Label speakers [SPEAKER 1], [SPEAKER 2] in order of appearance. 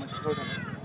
[SPEAKER 1] 面白いだろ